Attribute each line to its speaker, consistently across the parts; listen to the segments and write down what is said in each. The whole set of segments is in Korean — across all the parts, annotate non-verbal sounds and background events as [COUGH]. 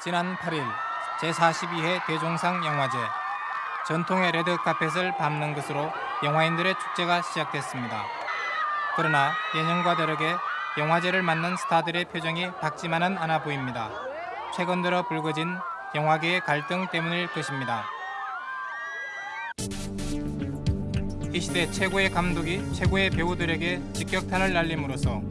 Speaker 1: 지난 8일 제42회 대종상 영화제 전통의 레드카펫을 밟는 것으로 영화인들의 축제가 시작됐습니다. 그러나 예년과 다르게 영화제를 맞는 스타들의 표정이 밝지만은 않아 보입니다. 최근 들어 불거진 영화계의 갈등 때문일 것입니다. 이 시대 최고의 감독이 최고의 배우들에게 직격탄을 날림으로써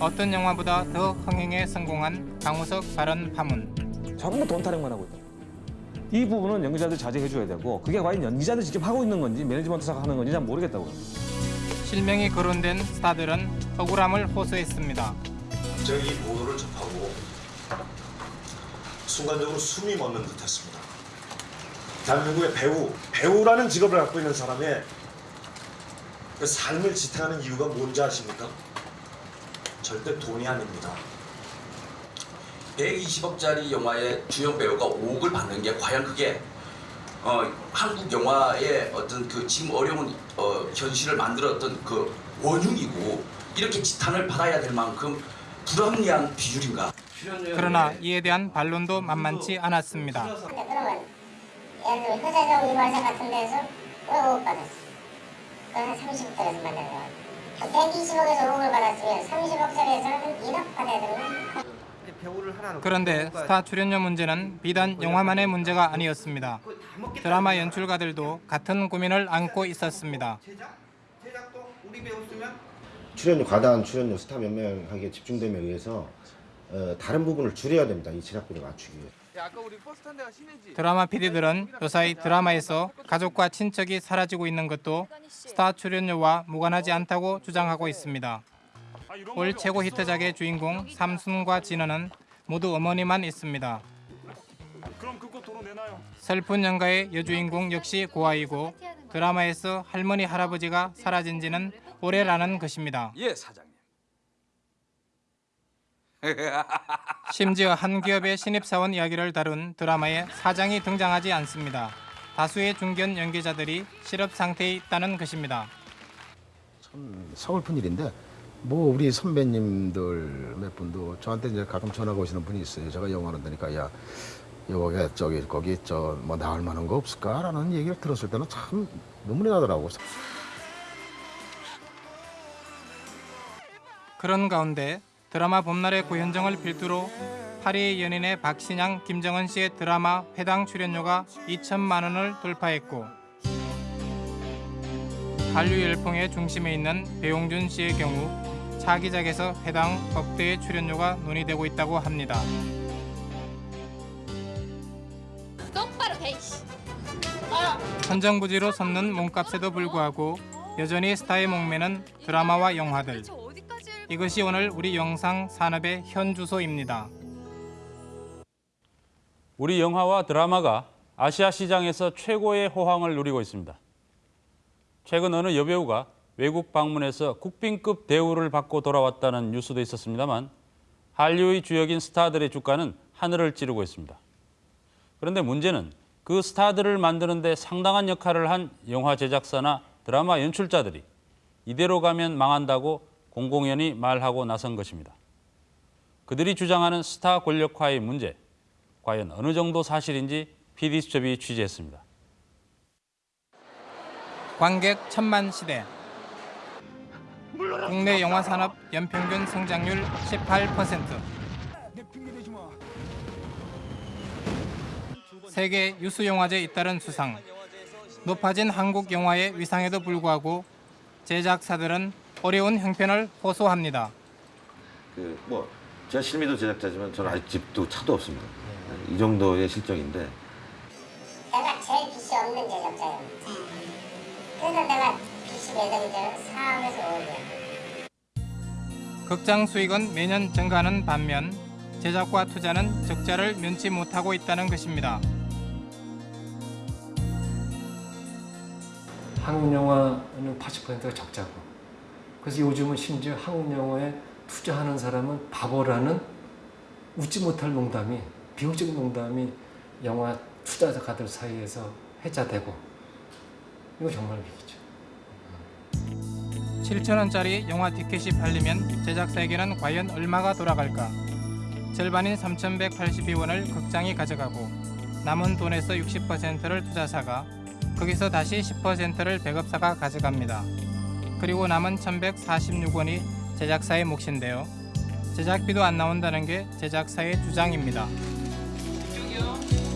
Speaker 1: 어떤 영화보다 더 흥행에 성공한 강우석 발언 파문.
Speaker 2: 전부 돈 타령만 하고 있다. 이 부분은 연기자들 자제해 줘야 되고 그게 과연 연기자들 직접 하고 있는 건지 매니지먼트사가 하는 건지 잘 모르겠다고요.
Speaker 1: 실명이 거론된 스타들은 억울함을 호소했습니다.
Speaker 3: 갑자기 이 보도를 접하고 순간적으로 숨이 멎는 듯했습니다. 대한민국의 배우, 배우라는 직업을 갖고 있는 사람의 그 삶을 지탱하는 이유가 뭔지 아십니까? 절대 돈이 아닙니다.
Speaker 4: 120억짜리 영화의 주연 배우가 5억을 받는 게 과연 그게 어, 한국 영화의 어떤 그 지금 어려운 어, 현실을 만들었던 그 원흉이고 이렇게 지탄을 받아야 될 만큼 불합리한 비율인가?
Speaker 1: 그러나 이에 대한 반론도 만만치 않았습니다.
Speaker 5: 근데 그러면 예를 들면 효자정 이발사 같은 데서 왜 5억 받았어? 그건 한 30억짜리에서 만나는 거야. 120억에서 5억을 받았으면 30억짜리에서는 한 1억 받아야 되는
Speaker 1: 그런데 스타 출연료 문제는 비단 영화만의 문제가 아니었습니다. 드라마 연출가들도 같은 고민을 안고 있었습니다.
Speaker 6: 출연료 과다한 출연료 스타 몇 명에게 집중됨에 의해서 어, 다른 부분을 줄여야 됩니다. 이 제작비를 맞추기 위해.
Speaker 1: 드라마 PD들은 요사이 드라마에서 가족과 친척이 사라지고 있는 것도 스타 출연료와 무관하지 않다고 주장하고 있습니다. 올 최고 히트작의 주인공 삼순과 진원은 모두 어머니만 있습니다. 슬픈 영가의 여주인공 역시 고아이고 드라마에서 할머니 할아버지가 사라진 지는 오래라는 것입니다.
Speaker 4: 예 사장님. [LAUGHS]
Speaker 1: 심지어 한 기업의 신입사원 이야기를 다룬 드라마에 사장이 등장하지 않습니다. 다수의 중견 연기자들이 실업 상태에 있다는 것입니다.
Speaker 7: 서글픈 일인데 뭐 우리 선배님들 몇 분도 저한테 이제 가끔 전화가 오시는 분이 있어요. 제가 영화를 되니까 야 여기 저기 거기 저 뭐 나올 만한 거 없을까라는 얘기를 들었을 때는 참 눈물이 나더라고.
Speaker 1: 그런 가운데 드라마 봄날의 고현정을 필두로 파리의 연인의 박신양, 김정은 씨의 드라마 회당 출연료가 2천만 원을 돌파했고 한류 열풍의 중심에 있는 배용준 씨의 경우 차기작에서 회당 억대의 출연료가 논의되고 있다고 합니다.
Speaker 8: 똑바로 돼 이씨.
Speaker 1: 천정부지로 섰는 몸값에도 불구하고 여전히 스타의 목매는 드라마와 영화들. 이것이 오늘 우리 영상 산업의 현 주소입니다.
Speaker 9: 우리 영화와 드라마가 아시아 시장에서 최고의 호황을 누리고 있습니다. 최근 어느 여배우가 외국 방문해서 국빈급 대우를 받고 돌아왔다는 뉴스도 있었습니다만 한류의 주역인 스타들의 주가는 하늘을 찌르고 있습니다. 그런데 문제는 그 스타들을 만드는 데 상당한 역할을 한 영화 제작사나 드라마 연출자들이 이대로 가면 망한다고 공공연히 말하고 나선 것입니다. 그들이 주장하는 스타 권력화의 문제, 과연 어느 정도 사실인지 PD수첩이 취재했습니다.
Speaker 1: 관객 천만 시대. 국내 영화 산업 연평균 성장률 18%. 세계 유수 영화제 잇따른 수상. 높아진 한국 영화의 위상에도 불구하고 제작사들은 어려운 형편을 호소합니다.
Speaker 10: 그 뭐 제가 실미도 제작자지만 저는 아직 집도 차도 없습니다. 이 정도의 실정인데
Speaker 5: 내가 제일 빚이 없는 제작자예요. 그래서 내가 빚이 예정이죠. 4억에서 5억이야.
Speaker 1: 극장 수익은 매년 증가하는 반면 제작과 투자는 적자를 면치 못하고 있다는 것입니다.
Speaker 11: 한국 영화는 80%가 적자고 그래서 요즘은 심지어 한국 영화에 투자하는 사람은 바보라는 웃지 못할 농담이 비용적인 농담이 영화 투자가들 사이에서 회자되고 이거 정말 위기죠.
Speaker 1: 7천 원짜리 영화 티켓이 팔리면 제작사에게는 과연 얼마가 돌아갈까? 절반인 3,182원을 극장이 가져가고 남은 돈에서 60%를 투자사가 거기서 다시 10%를 배급사가 가져갑니다. 그리고 남은 1,146원이 제작사의 몫인데요. 제작비도 안 나온다는 게 제작사의 주장입니다.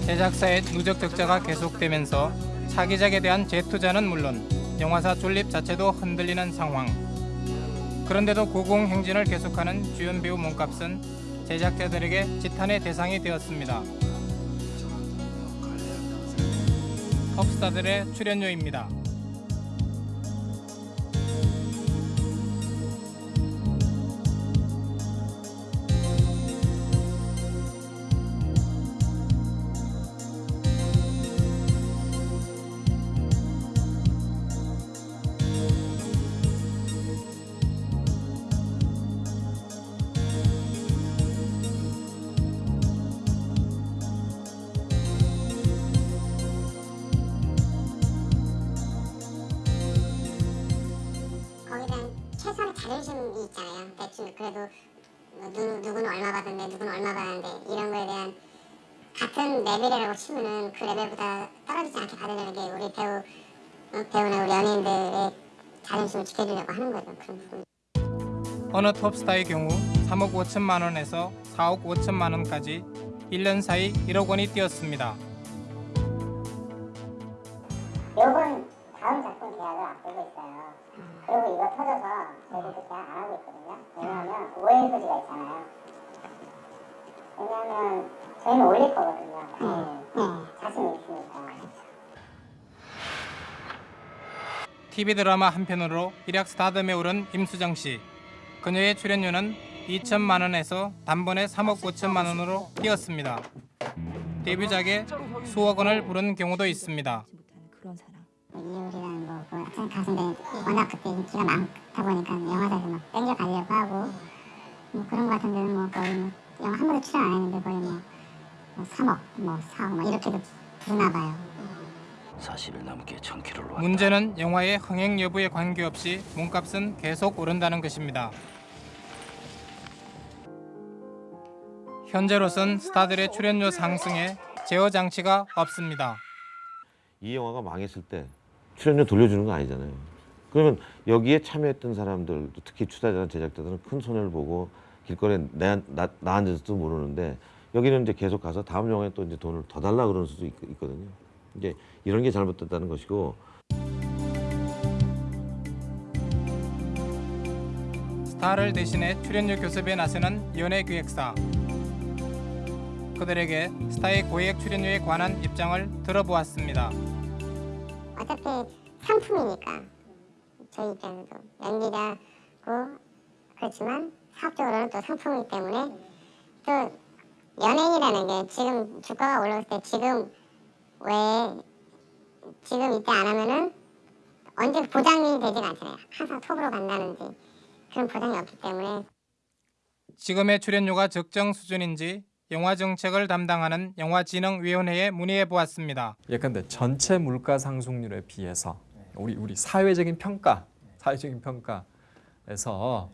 Speaker 1: 제작사의 누적 적자가 계속되면서 차기작에 대한 재투자는 물론 영화사 존립 자체도 흔들리는 상황. 그런데도 고공 행진을 계속하는 주연 배우 몸값은 제작자들에게 지탄의 대상이 되었습니다. 톱스타들의 출연료입니다.
Speaker 5: 대충 그래도 뭐 누, 누구는 얼마 받았는데 누구는 얼마 받았는데 이런 거에 대한 같은 레벨이라고 치면은 그 레벨보다 떨어지지 않게 받으려는 게 우리 배우 어, 배우나 우리 연예인들의 자존심을 지켜주려고 하는 거죠. 그런 부분.
Speaker 1: 어느 톱스타의 경우 3억 5천만 원에서 4억 5천만 원까지 1년 사이 1억 원이 뛰었습니다.
Speaker 5: 요번 다음 작품 계약을 앞두고 있어요. 그리고 이거 터져서 저희들도 계약 안 하고 있거든요. 왜냐하면 오해 소지가 있잖아요. 왜냐하면 저희는 올릴 거거든요. 당연히. 자신 있으니까.
Speaker 1: TV 드라마 한 편으로 일약 스타덤에 오른 임수정 씨. 그녀의 출연료는 2천만 원에서 단번에 3억 5천만 원으로 뛰었습니다. 데뷔작에 수억 원을 부른 경우도 있습니다.
Speaker 5: 이효리라는 뭐, 그 학생 가수인데 워낙 그때 인기가 많다 보니까 영화사에서 막 땡겨 가려고 하고 뭐 그런 거 같은 데는 뭐 거의 뭐 영화 한 번도 출연 안 했는데 거의 뭐, 뭐 3억, 뭐 4억 뭐 이렇게도 부르나 봐요.
Speaker 4: 40일 넘게 천키를 놓았다.
Speaker 1: 문제는 영화의 흥행 여부에 관계없이 몸값은 계속 오른다는 것입니다. 현재로선 스타들의 출연료 상승에 제어 장치가 없습니다.
Speaker 10: 이 영화가 망했을 때 출연료 돌려주는 건 아니잖아요. 그러면 여기에 참여했던 사람들, 특히 투자자나 제작자들은 큰 손해를 보고 길거리에 나, 나, 나 앉아서도 모르는데 여기는 이제 계속 가서 다음 영화에 또 이제 돈을 더 달라 그러는 수도 있, 있거든요. 이제 이런 게 잘못됐다는 것이고
Speaker 1: 스타를 대신해 출연료 교섭에 나서는 연예 기획사. 그들에게 스타의 고액 출연료에 관한 입장을 들어보았습니다.
Speaker 5: 어차피 상품이니까 저희 입장에서도 연기자고 그렇지만 사업적으로는 또 상품이기 때문에 또 연예인이라는 게 지금 주가가 올라올 때 지금 왜 지금 이때 안 하면은 언제 보장이 되지가 않잖아요. 항상 톱으로 간다는지 그런 보장이 없기 때문에
Speaker 1: 지금의 출연료가 적정 수준인지 영화 정책을 담당하는 영화진흥위원회에 문의해 보았습니다.
Speaker 12: 예컨대 전체 물가 상승률에 비해서 우리 우리 사회적인 평가, 사회적인 평가에서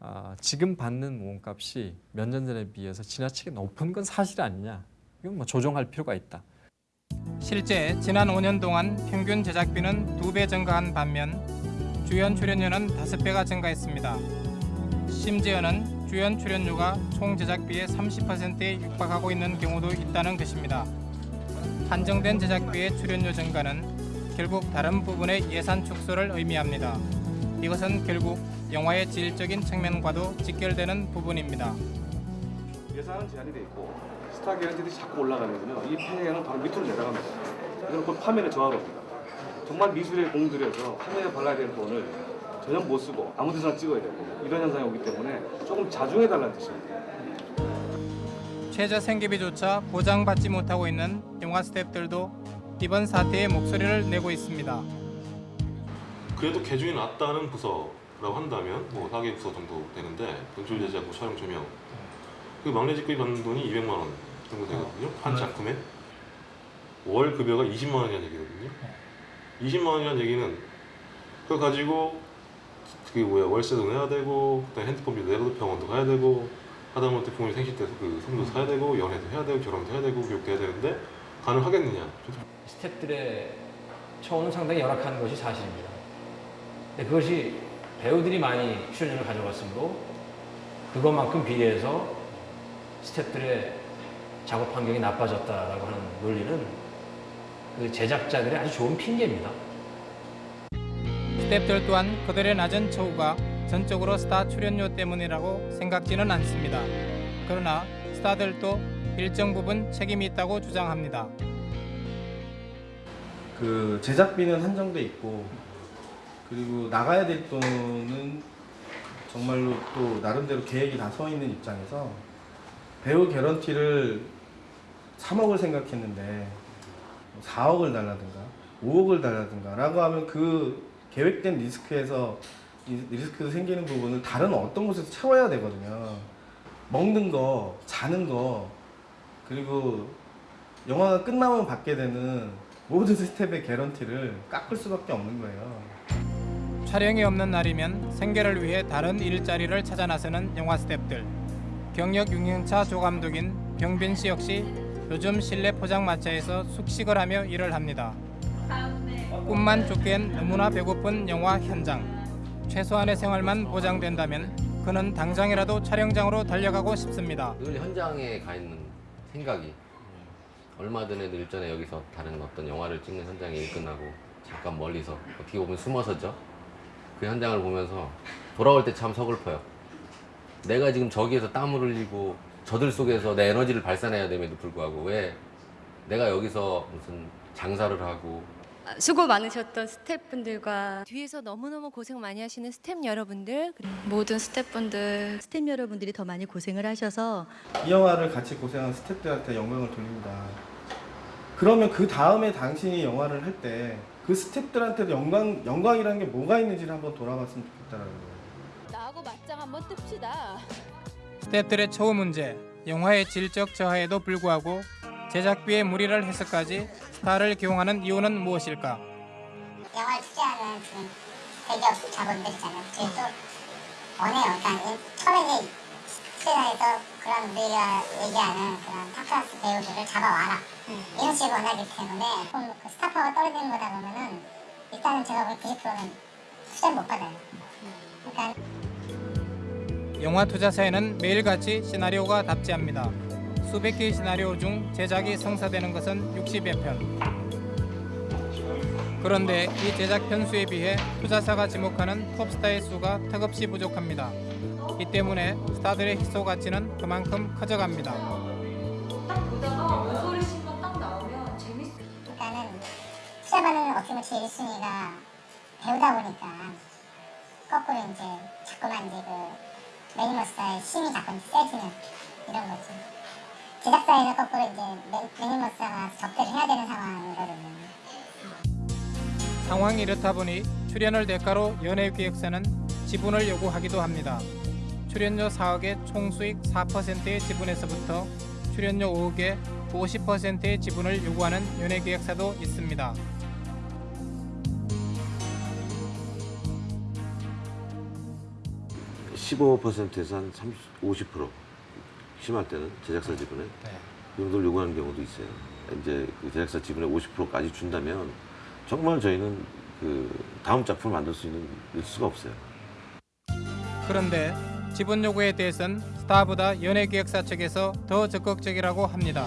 Speaker 12: 아, 지금 받는 몸값이 몇 년 전에 비해서 지나치게 높은 건 사실 아니냐? 이건 뭐 조정할 필요가 있다.
Speaker 1: 실제 지난 5년 동안 평균 제작비는 두배 증가한 반면 주연 출연료는 다섯 배가 증가했습니다. 심지어는 주연 출연료가 총 제작비의 30%에 육박하고 있는 경우도 있다는 것입니다. 한정된 제작비의 출연료 증가는 결국 다른 부분의 예산 축소를 의미합니다. 이것은 결국 영화의 질적인 측면과도 직결되는 부분입니다.
Speaker 2: 예산은 제한이 돼 있고 스타 기획들이 자꾸 올라가면요 이 폐해는 바로 밑으로 내려갑니다. 이건 곧 파면에 저하로 합니다. 정말 미술에 공들여서 파면에 발라야 될 돈을 전혀 못 쓰고 아무 데서나 찍어야 되고 이런 현상이 오기 때문에 조금 자중해 달라는 뜻입니다.
Speaker 1: 최저 생계비조차 보장받지 못하고 있는 영화 스태프들도 이번 사태에 목소리를 내고 있습니다.
Speaker 13: 그래도 개중이 낮다는 부서라고 한다면 뭐 4개 부서 정도 되는데 연출 제작, 뭐 촬영 조명. 그 막내 직급이 받는 돈이 200만 원 정도 되거든요. 한 작품에. 월 급여가 20만 원이라는 얘기거든요. 20만 원이라는 얘기는 그거 가지고 그게 뭐야 월세도 내야 되고 그다음에 핸드폰 비도 내야 되고 병원도 가야 되고 하다못해 부모님 생신 때도 그 선물도 사야 되고 연애도 해야 되고 결혼도 해야 되고 교육도 해야 되는데 가능하겠느냐
Speaker 14: 스태프들의 처우는 상당히 열악한 것이 사실입니다. 근데 그것이 배우들이 많이 출연료를 가져갔으므로 그것만큼 비례해서 스태프들의 작업 환경이 나빠졌다라고 하는 논리는 그 제작자들의 아주 좋은 핑계입니다.
Speaker 1: 스태프들 또한 그들의 낮은 처우가 전적으로 스타 출연료 때문이라고 생각지는 않습니다. 그러나 스타들도 일정 부분 책임이 있다고 주장합니다.
Speaker 15: 그 제작비는 한정돼 있고 그리고 나가야 될 돈은 정말로 또 나름대로 계획이 다 서 있는 입장에서 배우 개런티를 3억을 생각했는데 4억을 달라든가 5억을 달라든가 라고 하면 그 계획된 리스크에서 이 리스크 생기는 부분을 다른 어떤 곳에서 채워야 되거든요. 먹는 거, 자는 거, 그리고 영화가 끝나면 받게 되는 모든 스텝의 개런티를 깎을 수밖에 없는 거예요.
Speaker 1: 촬영이 없는 날이면 생계를 위해 다른 일자리를 찾아 나서는 영화 스태프들. 경력 6년차 조감독인 병빈 씨 역시 요즘 실내 포장마차에서 숙식을 하며 일을 합니다. 꿈만 쫓기엔 너무나 배고픈 영화 현장. 최소한의 생활만 보장된다면 그는 당장이라도 촬영장으로 달려가고 싶습니다.
Speaker 16: 늘 현장에 가 있는 생각이 얼마 전에도 일전에 여기서 다른 어떤 영화를 찍는 현장에 일 끝나고 잠깐 멀리서 어떻게 보면 숨어서죠 그 현장을 보면서 돌아올 때 참 서글퍼요 내가 지금 저기에서 땀을 흘리고 저들 속에서 내 에너지를 발산해야 됨에도 불구하고 왜 내가 여기서 무슨 장사를 하고
Speaker 17: 수고 많으셨던 스태프분들과
Speaker 8: 뒤에서 너무너무 고생 많이 하시는 스태프 여러분들 그리고
Speaker 17: 모든 스태프분들 스태프 여러분들이 더 많이 고생을 하셔서
Speaker 15: 이 영화를 같이 고생한 스태프들한테 영광을 돌립니다. 그러면 그 다음에 당신이 영화를 할 때 그 스태프들한테도 영광, 영광이라는 게 뭐가 있는지를 한번 돌아봤으면 좋겠다라는 거예요.
Speaker 8: 나하고 맞짱 한번 뜹시다.
Speaker 1: 스태프들의 처우 문제, 영화의 질적 저하에도 불구하고 제작비에 무리를 해서까지 스타를 기용하는 이유는 무엇일까?
Speaker 5: 영화를 투자하는 지금 대기업 자본들 있잖아요. 또 원해요. 그러니까 이- 처음에 이제 투자해서 그런 우리가 얘기하는 그런 탑클래스 배우들을 잡아와라. 이런 식으로 원하기 때문에 조금 그 스타파가 떨어지는 거다 보면은 일단은 제가 볼 90%는 투자를 못 받아요. 그러니까
Speaker 1: 영화 투자사에는 매일같이 시나리오가 답지합니다. 수백 개의 시나리오 중 제작이 성사되는 것은 60여 편. 그런데 이 제작 편수에 비해 투자사가 지목하는 톱스타의 수가 턱없이 부족합니다. 이 때문에 스타들의 희소 가치는 그만큼 커져갑니다.
Speaker 5: 보다가 모서리 씬만 딱 나오면 재밌어. 그러니까는 투자받는 어떻게 보면 제일 1순위가 배우다 보니까 거꾸로 이제 자꾸만 이제 그 매니머스의 힘이 자꾸 세지는 이런 거지. 제작사에서 거꾸로 이제 매, 매니머스가 접대를 해야 되는 상황이거든요.
Speaker 1: 상황이 이렇다 보니 출연을 대가로 연예기획사는 지분을 요구하기도 합니다. 출연료 4억의 총 수익 4%의 지분에서부터 출연료 5억의 50%의 지분을 요구하는 연예기획사도 있습니다.
Speaker 10: 십오 퍼센트에서 한 30, 50% 심할 때는 제작사 지분에 그 정도를 요구하는 경우도 있어요. 이제 그 제작사 지분의 50%까지 준다면 정말 저희는 그 다음 작품을 만들 수 있는 수가 없어요.
Speaker 1: 그런데 지분 요구에 대해선 스타보다 연예기획사 측에서 더 적극적이라고 합니다.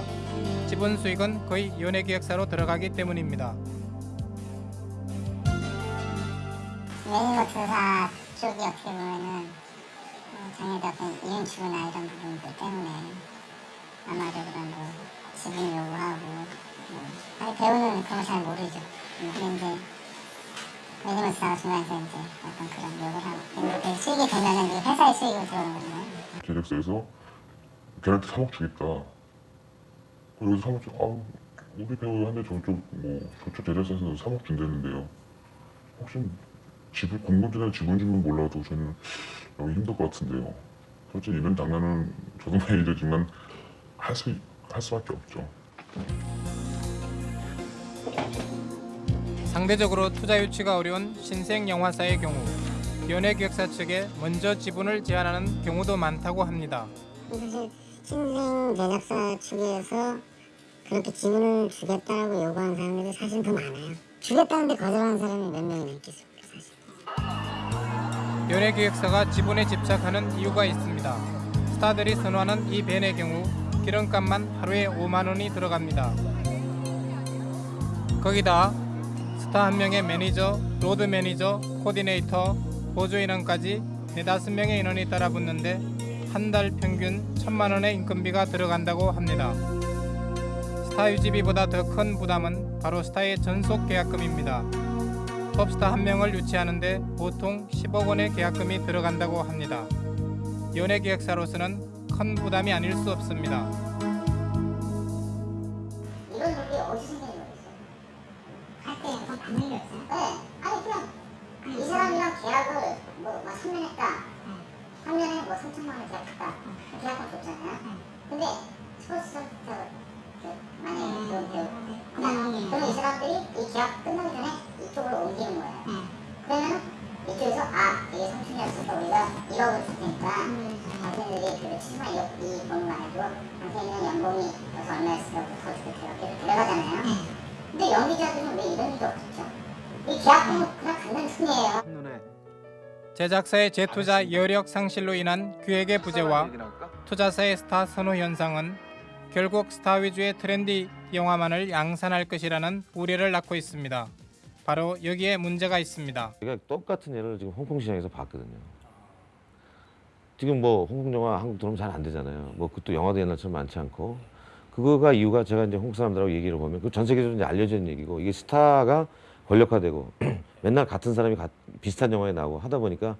Speaker 1: 지분 수익은 거의 연예기획사로 들어가기 때문입니다.
Speaker 5: 매니머스사 쪽이 어떻게 보면은 어, 장애자 어떤 이윤추구나 이런 부분들 때문에 아마도 그런 뭐 지분 요구하고 뭐 아니 배우는 그런 거잘 모르죠. 이제 매니머스사가 중간에서 이제 어떤 그런 요구를 하고 근데 그 수익이 되면은 이제 회사의 수익으로 들어오는 거잖아요.
Speaker 18: 제작사에서 걔한테 3억 주겠다. 그리고 3억 주, 아우 우리 배우 한대 저쪽 뭐 저쪽 제작사에서 3억 준다는데요. 혹시 지분 공급전에 지분 주면 몰라도 저는 여기 힘들 것 같은데요. 솔직히 이런 장난은 저도 매니저지만 할 수 할 수밖에 없죠.
Speaker 1: 상대적으로 투자 유치가 어려운 신생 영화사의 경우 연예기획사 측에 먼저 지분을 제한하는 경우도 많다고 합니다.
Speaker 5: 사실 신생 제작사 측에서 그렇게 지분을 주겠다고 요구하는 사람들이 사실 더 많아요. 주겠다는데 거절하는 사람이 몇 명이나 있겠어요.
Speaker 1: 연예기획사가 지분에 집착하는 이유가 있습니다. 스타들이 선호하는 이 밴의 경우 기름값만 하루에 5만 원이 들어갑니다. 거기다 스타 한 명의 매니저, 로드 매니저, 코디네이터, 보조 인원까지 네다섯 명의 인원이 따라붙는데 한 달 평균 천만 원의 인건비가 들어간다고 합니다. 스타 유지비보다 더 큰 부담은 바로 스타의 전속 계약금입니다. 톱스타 한 명을 유치하는데 보통 10억 원의 계약금이 들어간다고 합니다. 연예 기획사로서는 큰 부담이 아닐 수 없습니다.
Speaker 5: 이런 논리 어디서 생긴 거였어요? 할때 약간 반응이 없어요? 네. 아니 그냥 이 사람이랑 계약을 뭐막 3년 했다. 3년에 뭐 3천만 원 계약했다. 계약금 줬잖아요. 근데 스포츠 선수터 그 만약에 그 배우 그냥 그러면 이 사람들이 이 계약 끝나기 전에 이쪽으로 옮기는 거예요. 그러면 이쪽에서 아 이게 삼촌이었으니까 우리가 1억을 줄 테니까 당신들이 그 70만 2억 이 번호만 해도 당신이는 연봉이 여기서 얼마였으니까 더 주겠대요. 이렇게 들어가잖아요. 근데 연기자들은 왜 이런 일도 없죠? 이 계약금은 그냥 갖는 돈이에요.
Speaker 1: 제작사의 재투자 여력 상실로 인한 기획의 부재와 투자사의 스타 선호 현상은 결국 스타 위주의 트렌디 영화만을 양산할 것이라는 우려를 낳고 있습니다. 바로 여기에 문제가 있습니다.
Speaker 10: 제가 똑같은 예를 지금 홍콩 시장에서 봤거든요. 지금 뭐 홍콩 영화 한국 들어오면 잘 안 되잖아요. 뭐 그것도 영화도 옛날처럼 많지 않고 그거가 이유가 제가 이제 홍콩 사람들하고 얘기를 보면 그 전 세계적으로 이제 알려진 얘기고 이게 스타가 권력화되고 [CLEARS THROAT] 맨날 같은 사람이 가- 비슷한 영화에 나오고 하다 보니까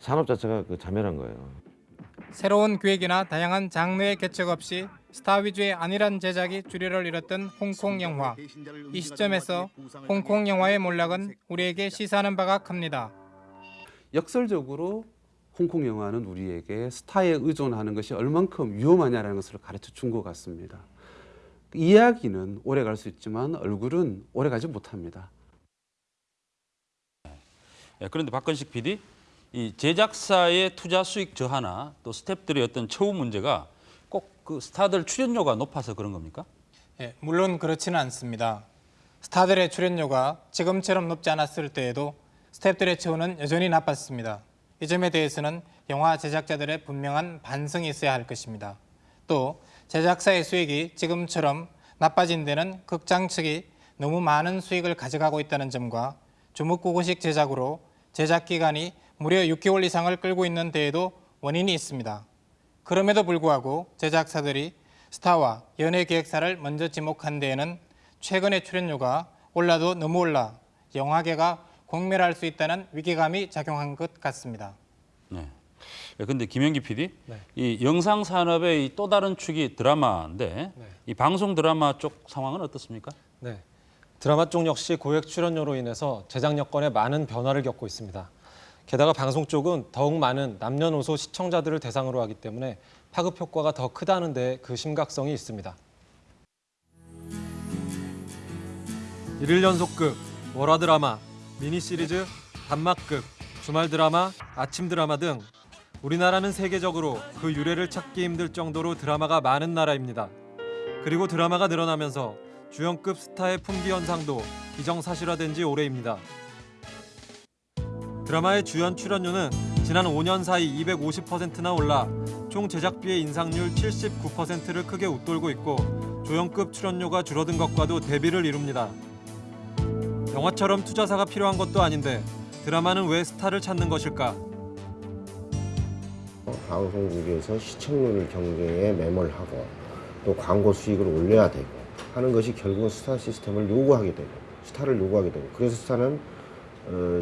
Speaker 10: 산업 자체가 그 자멸한 거예요.
Speaker 1: 새로운 기획이나 다양한 장르의 개척 없이 스타 위주의 안일한 제작이 주류를 이뤘던 홍콩 영화. 이 시점에서 홍콩 영화의 몰락은 우리에게 시사하는 바가 큽니다.
Speaker 19: 역설적으로 홍콩 영화는 우리에게 스타에 의존하는 것이 얼만큼 위험하냐라는 것을 가르쳐 준 것 같습니다. 이야기는 오래 갈 수 있지만 얼굴은 오래 가지 못합니다.
Speaker 9: 예, 그런데 박건식 PD, 이 제작사의 투자 수익 저하나 또 스탭들의 어떤 처우 문제가 꼭 그 스타들 출연료가 높아서 그런 겁니까?
Speaker 1: 예, 물론 그렇지는 않습니다. 스타들의 출연료가 지금처럼 높지 않았을 때에도 스태프들의 처우는 여전히 나빴습니다. 이 점에 대해서는 영화 제작자들의 분명한 반성이 있어야 할 것입니다. 또 제작사의 수익이 지금처럼 나빠진 데는 극장 측이 너무 많은 수익을 가져가고 있다는 점과 주목구구식 제작으로 제작 기간이 무려 6개월 이상을 끌고 있는 데에도 원인이 있습니다. 그럼에도 불구하고 제작사들이 스타와 연예 기획사를 먼저 지목한 데에는 최근의 출연료가 올라도 너무 올라 영화계가 공멸할 수 있다는 위기감이 작용한 것 같습니다.
Speaker 9: 네. 예, 근데 김영기 PD,
Speaker 12: 네.
Speaker 9: 이 영상 산업의 이 또 다른 축이 드라마인데
Speaker 12: 네.
Speaker 9: 이 방송 드라마 쪽 상황은 어떻습니까?
Speaker 20: 네. 드라마 쪽 역시 고액 출연료로 인해서 제작 여건에 많은 변화를 겪고 있습니다. 게다가 방송 쪽은 더욱 많은 남녀노소 시청자들을 대상으로 하기 때문에 파급 효과가 더 크다는 데 그 심각성이 있습니다. 일일 연속극, 월화 드라마, 미니 시리즈, 단막극, 주말 드라마, 아침 드라마 등 우리나라는 세계적으로 그 유래를 찾기 힘들 정도로 드라마가 많은 나라입니다. 그리고 드라마가 늘어나면서 주연급 스타의 품귀 현상도 기정사실화된 지 오래입니다. 드라마의 주연 출연료는 지난 5년 사이 250%나 올라 총 제작비의 인상률 79%를 크게 웃돌고 있고 조연급 출연료가 줄어든 것과도 대비를 이룹니다. 영화처럼 투자사가 필요한 것도 아닌데 드라마는 왜 스타를 찾는 것일까?
Speaker 6: 방송국에서 시청률 경쟁에 매몰하고 또 광고 수익을 올려야 되고 하는 것이 결국은 스타 시스템을 요구하게 되고 스타를 요구하게 되고 그래서 스타는 어,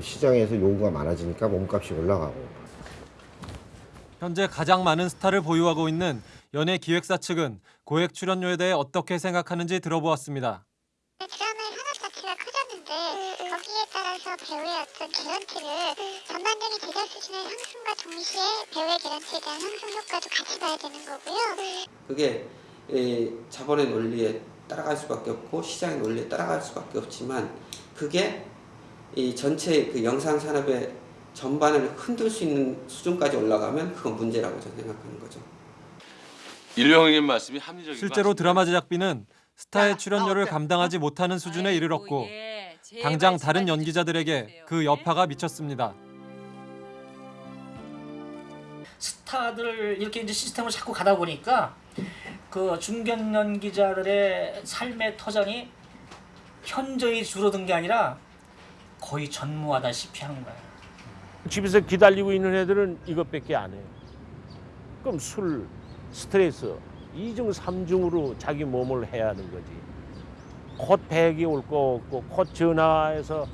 Speaker 6: 시장에서 요구가 많아지니까 몸값이 올라가고
Speaker 20: 현재 가장 많은 스타를 보유하고 있는 연예 기획사 측은 고액 출연료에 대해 어떻게 생각하는지 들어보았습니다.
Speaker 5: 드라마의 산업 자체가 커졌는데 거기에 따라서 배우의 어떤 개런티를 전반적인 제작 수준의 상승과 동시에 배우의 개런티에 대한 상승 효과도 같이 봐야 되는 거고요.
Speaker 21: 그게 이 자본의 논리에 따라갈 수밖에 없고 시장의 논리에 따라갈 수밖에 없지만 그게 이 전체 그 영상 산업의 전반을 흔들 수 있는 수준까지 올라가면 그건 문제라고 저는 생각하는 거죠.
Speaker 22: 일령님 말씀이 합리적인 것
Speaker 20: 실제로. 드라마 제작비는 스타의 출연료를 감당하지 못하는 수준에 이르렀고 당장 다른 연기자들에게 그 여파가 미쳤습니다.
Speaker 23: 스타들 이렇게 이제 시스템을 자꾸 가다 보니까 그 중견 연기자들의 삶의 터전이 현저히 줄어든 게 아니라 거의 전무하다시피 하는 거예요.
Speaker 14: 집에서 기다리고 있는 애들은 이것밖에 안 해요. 그럼 술, 스트레스, 이중 삼중으로 자기 몸을 해야 하는 거지. 곧 백이 올 거 없고 곧 전화해서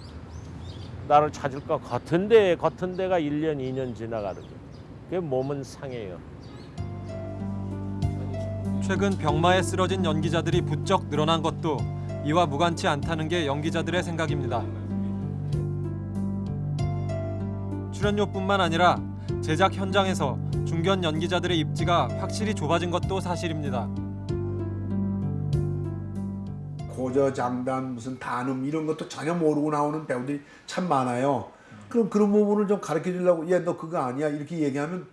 Speaker 14: 나를 찾을 것 같은데 같은 데가 1년, 2년 지나가는 거예요. 그 몸은 상해요.
Speaker 20: 최근 병마에 쓰러진 연기자들이 부쩍 늘어난 것도 이와 무관치 않다는 게 연기자들의 생각입니다. 출연료뿐만 아니라 제작 현장에서 중견 연기자들의 입지가 확실히 좁아진 것도 사실입니다.
Speaker 24: 고저장단 무슨 단음 이런 것도 전혀 모르고 나오는 배우들이 참 많아요. 그럼 그런 부분을 좀 가르쳐 주려고 얘너 그거 아니야 이렇게 얘기하면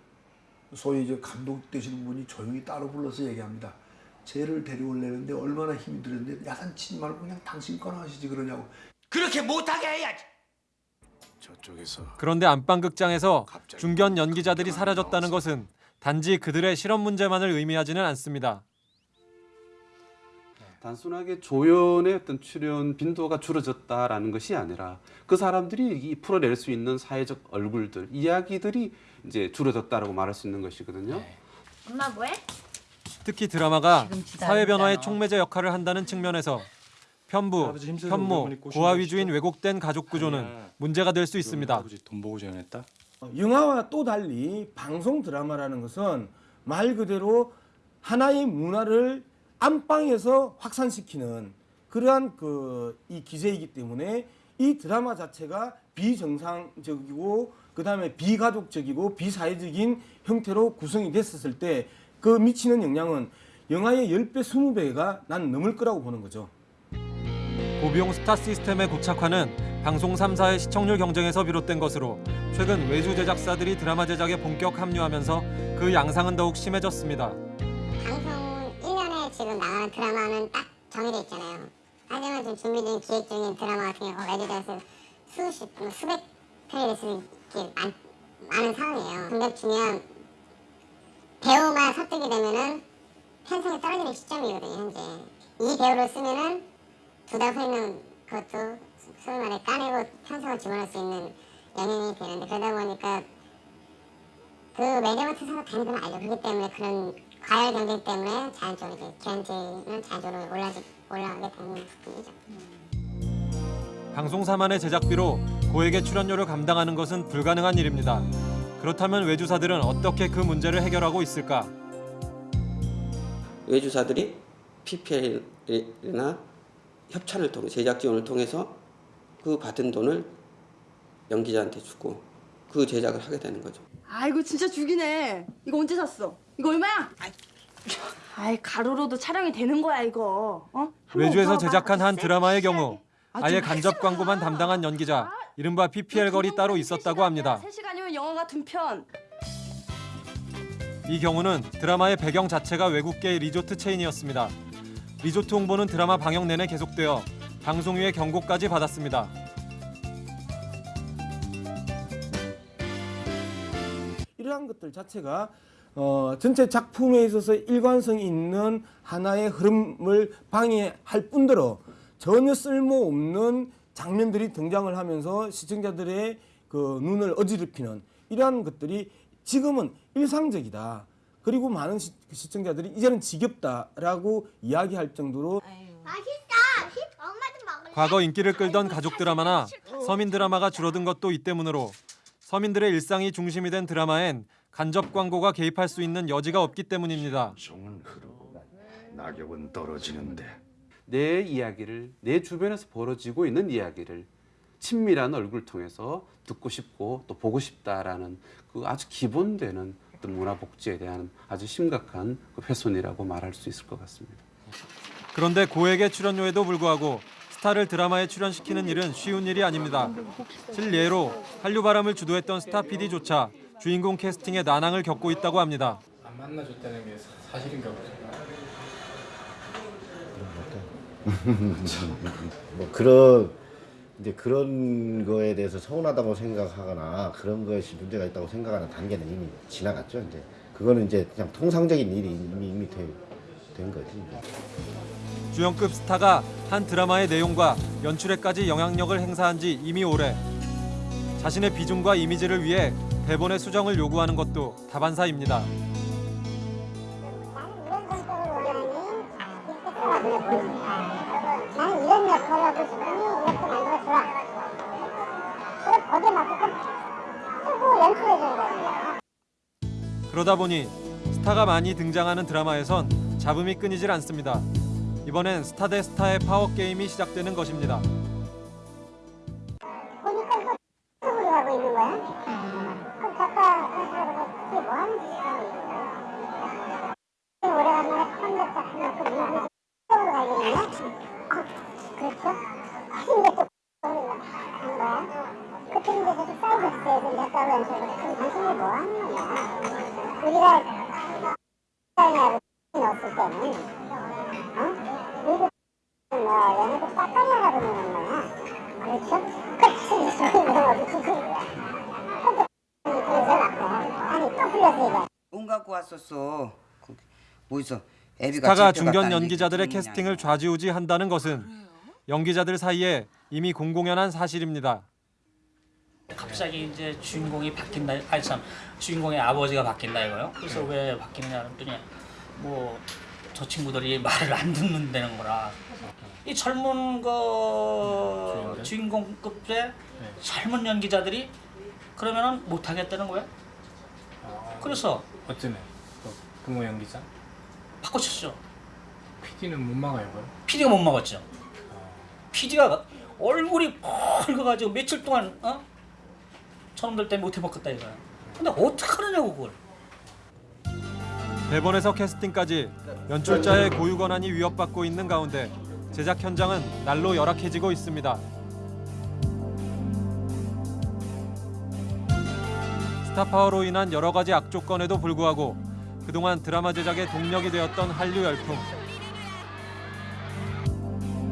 Speaker 24: 소위 이제 감독 되시는 분이 조용히 따로 불러서 얘기합니다. 쟤를 데려올려는데 얼마나 힘이 들었는데 야단 치지 말고 그냥 당신 거나 하시지 그러냐고.
Speaker 25: 그렇게 못하게 해야지.
Speaker 24: 저쪽에서
Speaker 20: 그런데 안방극장에서 중견 연기자들이 사라졌다는 것은 단지 그들의 실험 문제만을 의미하지는 않습니다.
Speaker 19: 단순하게 조연의 어떤 출연 빈도가 줄어졌다라는 것이 아니라 그 사람들이 이 풀어낼 수 있는 사회적 얼굴들, 이야기들이 이제 줄어졌다라고 말할 수 있는 것이거든요.
Speaker 26: 엄마 뭐해?
Speaker 20: 특히 드라마가 사회 변화의
Speaker 26: 않잖아.
Speaker 20: 촉매제 역할을 한다는 측면에서 편부,
Speaker 27: 어머니 꼬시는
Speaker 20: 고아
Speaker 27: 거
Speaker 20: 위주인 왜곡된 가족 구조는 문제가 될 수 있습니다.
Speaker 27: 돈 보고 조연했다?
Speaker 28: 영화와 또 달리 방송 드라마라는 것은 말 그대로 하나의 문화를 안방에서 확산시키는 그러한 그 이 기세이기 때문에 이 드라마 자체가 비정상적이고 그 다음에 비가족적이고 비사회적인 형태로 구성이 됐었을 때 그 미치는 영향은 영화의 10배, 20배가 난 넘을 거라고 보는 거죠.
Speaker 20: 고비용 스타 시스템의 고착화는 방송 3사의 시청률 경쟁에서 비롯된 것으로 최근 외주 제작사들이 드라마 제작에 본격 합류하면서 그 양상은 더욱 심해졌습니다.
Speaker 5: 방송 1년에 지금 나가는 드라마는 딱 정해져 있잖아요. 하지만 지금 준비 중인 기획 중인 드라마 같은 경우 레디다에서 수십, 뭐 수백 편이 될수 있게 많, 많은 상황이에요. 근데 중요한 배우만 설득이 되면은 편성이 떨어지는 시점이거든요, 현재. 이 배우를 쓰면은 두달서 있는 것도 소위 말해 까내고 편성을 집어넣을 수 있는 영향이 되는데 그러다 보니까 그 매니저먼트 사가 다는 건 알죠. 그렇기 때문에 그런 과열 경쟁 때문에 자연적으로 이제 기한제는 자연적으로 올라지, 올라가게 되는 부분이죠.
Speaker 20: 방송 3만의 제작비로 고액의 출연료를 감당하는 것은 불가능한 일입니다. 그렇다면 외주사들은 어떻게 그 문제를 해결하고 있을까?
Speaker 21: 외주사들이 PPL이나 협찬을 통해 제작 지원을 통해서 그 받은 돈을 연기자한테 주고 그 제작을 하게 되는 거죠.
Speaker 26: 아이고 진짜 죽이네. 이거 언제 샀어? 이거 얼마야? 아이 가로로도 촬영이 되는 거야 이거. 어?
Speaker 20: 외주에서 제작한 한. 드라마의 경우
Speaker 26: 아, 좀
Speaker 20: 간접 광고만 담당한 연기자 이른바 PPL걸이 따로 있었다고 합니다.
Speaker 26: 3시간이면 영화 같은 편.
Speaker 20: 이 경우는 드라마의 배경 자체가 외국계 리조트 체인이었습니다. 리조트 홍보는 드라마 방영 내내 계속되어 방송위의 경고까지 받았습니다.
Speaker 28: 이러한 것들 자체가 어, 전체 작품에 있어서 일관성이 있는 하나의 흐름을 방해할 뿐더러 전혀 쓸모없는 장면들이 등장을 하면서 시청자들의 그 눈을 어지럽히는 이러한 것들이 지금은 일상적이다. 그리고 많은 시, 시청자들이 이제는 지겹다라고 이야기할 정도로
Speaker 20: 과거 인기를 끌던 가족 드라마나 서민 드라마가 줄어든 것도 이 때문으로 서민들의 일상이 중심이 된 드라마엔 간접 광고가 개입할 수 있는 여지가 없기 때문입니다.
Speaker 7: 낙엽은 떨어지는데
Speaker 19: 내 이야기를 내 주변에서 벌어지고 있는 이야기를 친밀한 얼굴 통해서 듣고 싶고 또 보고 싶다라는 그 아주 기본되는 어떤 문화 복지에 대한 아주 심각한 그 훼손이라고 말할 수 있을 것 같습니다.
Speaker 20: 그런데 고액의 출연료에도 불구하고 스타를 드라마에 출연시키는 일은 쉬운 일이 아닙니다. 실례로 한류바람을 주도했던 스타 PD조차 주인공 캐스팅에 난항을 겪고 있다고 합니다.
Speaker 1: 안 만나줬다는 게 사- 사실인가 보죠.
Speaker 6: 뭐 그런 이제 그런 거에 대해서 서운하다고 생각하거나 그런 것이 문제가 있다고 생각하는 단계는 이미 지나갔죠. 이제 그거는 이제 그냥 통상적인 일이 이미 이미 되, 된 거지. 이제.
Speaker 20: 주연급 스타가 한 드라마의 내용과 연출에까지 영향력을 행사한 지 이미 오래. 자신의 비중과 이미지를 위해 대본의 수정을 요구하는 것도 다반사입니다.
Speaker 5: 나는 이런 역할을 하고 싶으
Speaker 20: 그러다 보니 스타가 많이 등장하는 드라마에선 잡음이 끊이질 않습니다. 이번엔 스타 대 스타의 파워 게임이 시작되는 것입니다. 스타가 중견 연기자들의 캐스팅을 좌지우지한다는 것은 연기자들 사이에 이미 공공연한 사실입니다.
Speaker 23: 갑자기 이제 주인공이 바뀐다. 아니 참 주인공의 아버지가 바뀐다 이거요. 그래서 왜 바뀌느냐 그랬더니 뭐 저 친구들이 말을 안 듣는다는 거라. 이 젊은 그 주인공급의 젊은 연기자들이 그러면은 못 하겠다는 거야. 그래서
Speaker 1: 어쩌네. 그 부모 연기자.
Speaker 23: 바꿔쳤죠.
Speaker 1: PD는 못 막아요, 그걸.
Speaker 23: PD가 못 막았죠. PD가 얼굴이 붉어가지고 며칠 동안 어? 저놈들 때문에 못 해먹겠다 이거야. 근데 어떻게 하느냐고 그걸.
Speaker 20: 대본에서 캐스팅까지 연출자의 고유 권한이 위협받고 있는 가운데 제작 현장은 날로 열악해지고 있습니다. 스타 파워로 인한 여러 가지 악조건에도 불구하고 그동안 드라마 제작의 동력이 되었던 한류 열풍.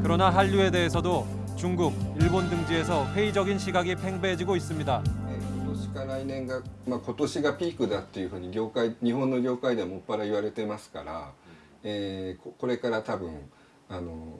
Speaker 20: 그러나 한류에 대해서도 중국, 일본 등지에서 회의적인 시각이 팽배해지고 있습니다.
Speaker 22: 今年か来年が、まあ、今年がピークだっていうふうに業界日本の業界ではもっぱら言われてますから、えーここれから多分あの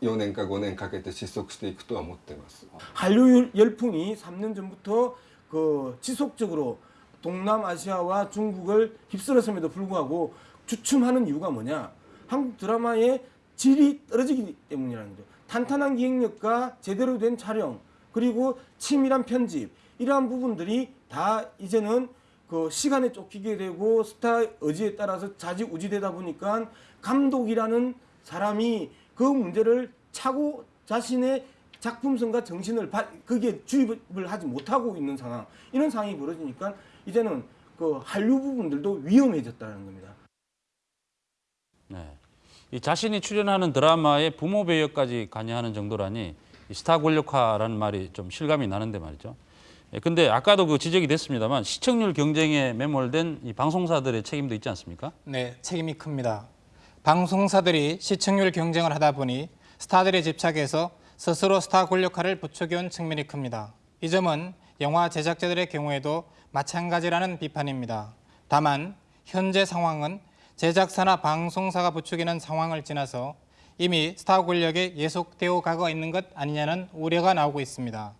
Speaker 22: 4年か5年かけて失速していくとは思ってます。
Speaker 28: 한류 열풍이 3년 전부터 그 지속적으로 동남아시아와 중국을 휩쓸었음에도 불구하고 주춤하는 이유가 뭐냐? 한국 드라마의 질이 떨어지기 때문이라는 거죠. 탄탄한 기획력과 제대로 된 촬영 그리고 치밀한 편집 이러한 부분들이 다 이제는 그 시간에 쫓기게 되고 스타 의지에 따라서 자지우지 되다 보니까 감독이라는 사람이 그 문제를 차고 자신의 작품성과 정신을 바, 거기에 주입을 하지 못하고 있는 상황 이런 상황이 벌어지니까 이제는 그 한류 부분들도 위험해졌다는 겁니다.
Speaker 9: 네. 이 자신이 출연하는 드라마의 부모 배역까지 관여하는 정도라니 이 스타 권력화라는 말이 좀 실감이 나는데 말이죠. 예, 근데 아까도 그 지적이 됐습니다만 시청률 경쟁에 매몰된 이 방송사들의 책임도 있지 않습니까?
Speaker 1: 네, 책임이 큽니다. 방송사들이 시청률 경쟁을 하다 보니 스타들에 집착해서 스스로 스타 권력화를 부추겨온 측면이 큽니다. 이 점은 영화 제작자들의 경우에도 마찬가지라는 비판입니다. 다만 현재 상황은 제작사나 방송사가 부추기는 상황을 지나서 이미 스타 권력에 예속되어 가고 있는 것 아니냐는 우려가 나오고 있습니다.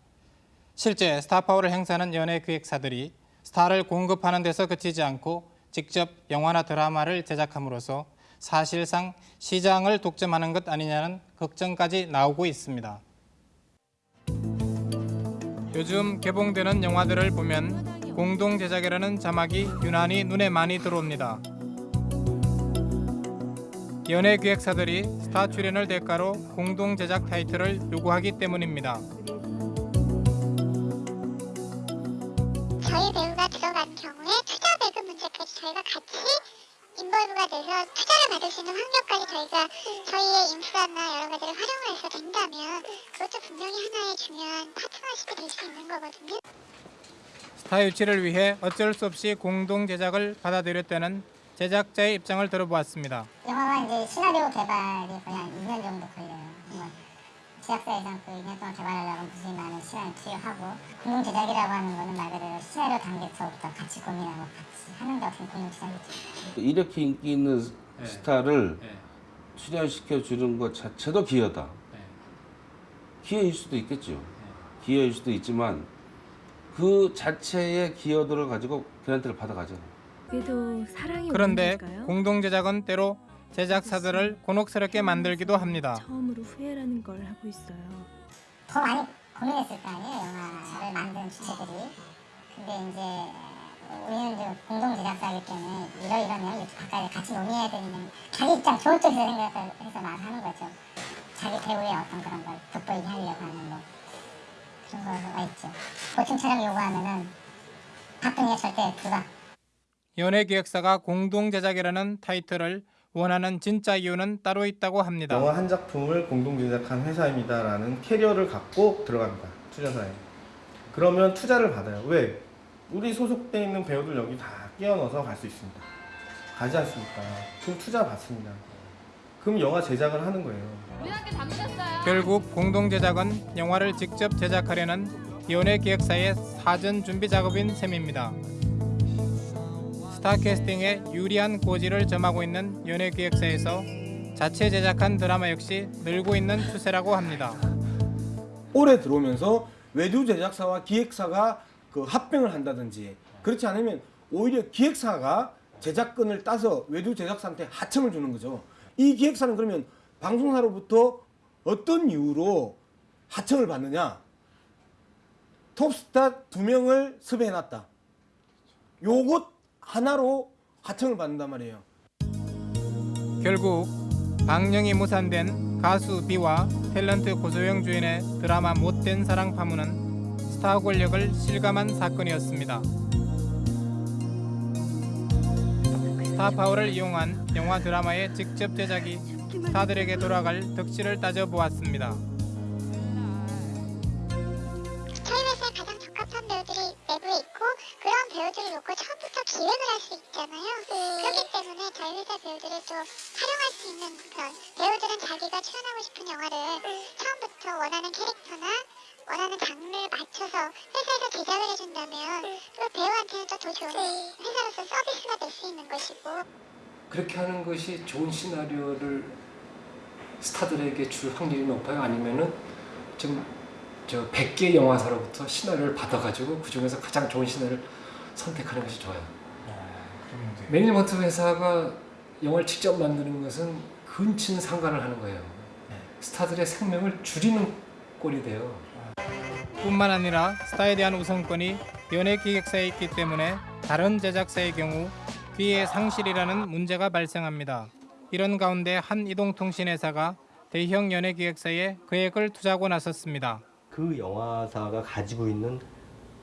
Speaker 1: 실제 스타 파워를 행사하는 연예 기획사들이 스타를 공급하는 데서 그치지 않고 직접 영화나 드라마를 제작함으로써 사실상 시장을 독점하는 것 아니냐는 걱정까지 나오고 있습니다. 요즘 개봉되는 영화들을 보면 공동 제작이라는 자막이 유난히 눈에 많이 들어옵니다. 연예 기획사들이 스타 출연을 대가로 공동 제작 타이틀을 요구하기 때문입니다.
Speaker 5: 저희 배우가 들어간 경우에 투자 배급 문제까지 저희가 같이 인벌브가 돼서 투자를 받을 수 있는 환경까지 저희가 저희의 인프라나 여러 가지를 활용을 해서 된다면 그것도 분명히 하나의 중요한 파트너십이 될 수 있는 거거든요.
Speaker 1: 스타 유치를 위해 어쩔 수 없이 공동 제작을 받아들였다는 제작자의 입장을 들어보았습니다.
Speaker 5: 영화가 이제 시나리오 개발이 거의 한 2년 정도 걸려요. 뭐 제작사에서는 그 2년 동안 개발하려면 무수히 많은 시간을 투여하고 공동 제작이라고 하는 거는 말 그대로 시나리오 단계서부터 같이 고민하고 같이 하는 게 어떻게 공동 제작이죠.
Speaker 19: 이렇게 인기 있는 스타를 출연시켜 주는 것 자체도 기여다. 기여일 수도 있겠죠. 기여일 수도 있지만 그 자체의 기여도를 가지고 그란트를 받아가잖아요.
Speaker 29: 그래도 사랑이
Speaker 1: 그런데 공동 제작은 때로 제작사들을 곤혹스럽게 만들기도 합니다.
Speaker 29: 처음으로 후회라는 걸 하고 있어요.
Speaker 5: 더 많이 고민했을 거 아니에요 영화를 만든 주체들이. 근데 이제 우리는 이제 공동 제작사이기 때문에 이러이러면 이렇게 같이 논의해야 되는 자기 입장 좋은 쪽에서 생각해서 말하는 거죠. 자기 배우의 어떤 그런 걸 돋보이게 하려고 하는 뭐 그런 거가 있죠 보충처럼 요구하면은 박근혜 절대 불가
Speaker 1: 연예기획사가 공동 제작이라는 타이틀을 원하는 진짜 이유는 따로 있다고 합니다.
Speaker 15: 영화 한 작품을 공동 제작한 회사입니다라는 캐리어를 갖고 들어갑니다. 투자사에. 그러면 투자를 받아요. 왜? 우리 소속돼 있는 배우들 여기 다 끼워 넣어서 갈 수 있습니다. 가지 않습니까? 그럼 투자 받습니다. 그럼 영화 제작을 하는 거예요.
Speaker 1: 결국 공동 제작은 영화를 직접 제작하려는 연예 기획사의 사전 준비 작업인 셈입니다. 스타 캐스팅에 유리한 고지를 점하고 있는 연예 기획사에서 자체 제작한 드라마 역시 늘고 있는 추세라고 합니다.
Speaker 28: 올해 들어오면서 외주 제작사와 기획사가 그 합병을 한다든지 그렇지 않으면 오히려 기획사가 제작권을 따서 외주 제작사한테 하청을 주는 거죠. 이 기획사는 그러면 방송사로부터 어떤 이유로 하청을 받느냐? 톱스타 두 명을 섭외해 놨다. 요것 하나로 하청을 받는단 말이에요.
Speaker 1: 결국 방영이 무산된 가수 비와 탤런트 고소영 주연의 드라마 못된 사랑 파문은 스타 권력을 실감한 사건이었습니다. 타 파워를 이용한 영화 드라마의 직접 제작이 스타들에게 돌아갈 덕질을 따져보았습니다.
Speaker 5: 회사에 가장 적합한 배우들이 내부에 있고 배우들을 놓고 처음부터 기획을 할 수 있잖아요. 그렇기 때문에 저희 회사 배우들을 또 활용할 수 있는 그런 배우들은 자기가 출연하고 싶은 영화를 처음부터 원하는 캐릭터나 원하는 장르에 맞춰서 회사에서 제작을 해준다면 그 배우한테는 또 더 좋은 회사로서 서비스가 될 수 있는 것이고.
Speaker 30: 그렇게 하는 것이 좋은 시나리오를 스타들에게 줄 확률이 높아요? 아니면은 좀저 100개 영화사로부터 시나리오를 받아가지고 그 중에서 가장 좋은 시나리오를 선택하는 것이 좋아요. 매니지먼트 회사가 영화를 직접 만드는 것은 근친 상관을 하는 거예요. 스타들의 생명을 줄이는 꼴이 돼요.
Speaker 1: 뿐만 아니라 스타에 대한 우선권이 연예 기획사에 있기 때문에 다른 제작사의 경우 기회 상실이라는 문제가 발생합니다. 이런 가운데 한 이동통신회사가 대형 연예 기획사에 거액을 투자하고 나섰습니다.
Speaker 31: 그 영화사가 가지고 있는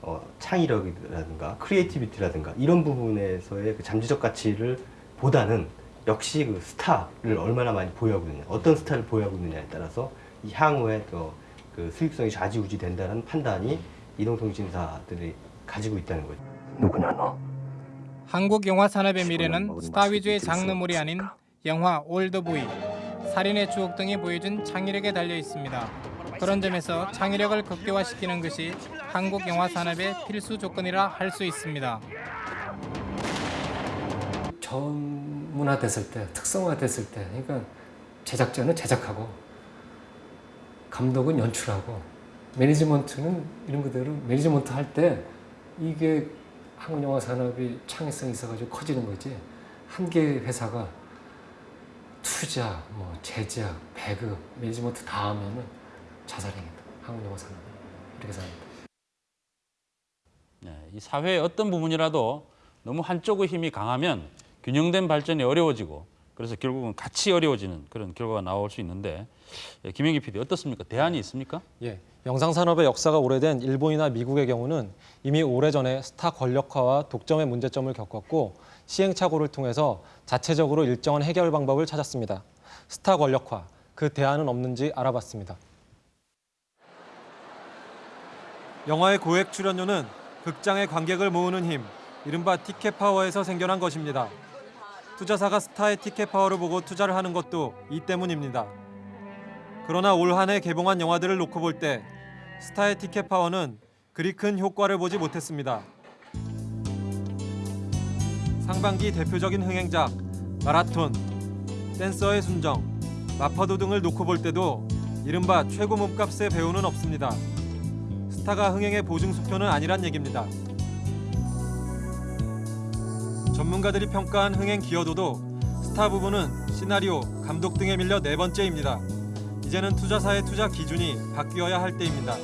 Speaker 31: 어, 창의력이라든가 creativity라든가 이런 부분에서의 그 잠재적 가치를 보다는 역시 그 스타를 얼마나 많이 보유하고 있느냐 어떤 스타를 보유하고 있느냐에 따라서 이 향후에 또 그 수익성이 좌지우지 된다는 판단이 이동통신사들이 가지고 있다는 거죠. 누구냐 너?
Speaker 1: 한국 영화 산업의 미래는 스타 위주의 장르물이 아닌 영화 올드보이, 살인의 추억 등이 보여준 창의력에 달려 있습니다. 그런 점에서 창의력을 극대화시키는 것이 한국 영화 산업의 필수 조건이라 할 수 있습니다.
Speaker 30: 전문화됐을 때, 특성화됐을 때, 그러니까 제작자는 제작하고 감독은 연출하고 매니지먼트는 이런 그대로 매니지먼트 할 때 이게 한국 영화 산업이 창의성이 있어가지고 커지는 거지 한 개의 회사가 투자, 뭐 제작, 배급, 매니지먼트 다 하면은 자살행위다. 한국 영화 산업이 이렇게 생각합니다.
Speaker 9: 네, 이 사회의 어떤 부분이라도 너무 한쪽의 힘이 강하면 균형된 발전이 어려워지고 그래서 결국은 같이 어려워지는 그런 결과가 나올 수 있는데 예, 김영기 PD 어떻습니까? 대안이 있습니까?
Speaker 8: 예, 영상 산업의 역사가 오래된 일본이나 미국의 경우는 이미 오래전에 스타 권력화와 독점의 문제점을 겪었고 시행착오를 통해서 자체적으로 일정한 해결 방법을 찾았습니다. 스타 권력화, 그 대안은 없는지 알아봤습니다. 영화의 고액 출연료는
Speaker 20: 극장의 관객을 모으는 힘, 이른바 티켓 파워에서 생겨난 것입니다. 투자사가 스타의 티켓 파워를 보고 투자를 하는 것도 이 때문입니다. 그러나 올 한 해 개봉한 영화들을 놓고 볼 때 스타의 티켓 파워는 그리 큰 효과를 보지 못했습니다. 상반기 대표적인 흥행작 마라톤, 댄서의 순정, 마파도 등을 놓고 볼 때도 이른바 최고 몸값의 배우는 없습니다. 스타가 흥행의 보증 수표는 아니란 얘기입니다. 전문가들이 평가한 흥행 기여도도 스타 부분은 시나리오, 감독 등에 밀려 네 번째입니다. 이제는 투자사의 투자 기준이 바뀌어야 할 때입니다.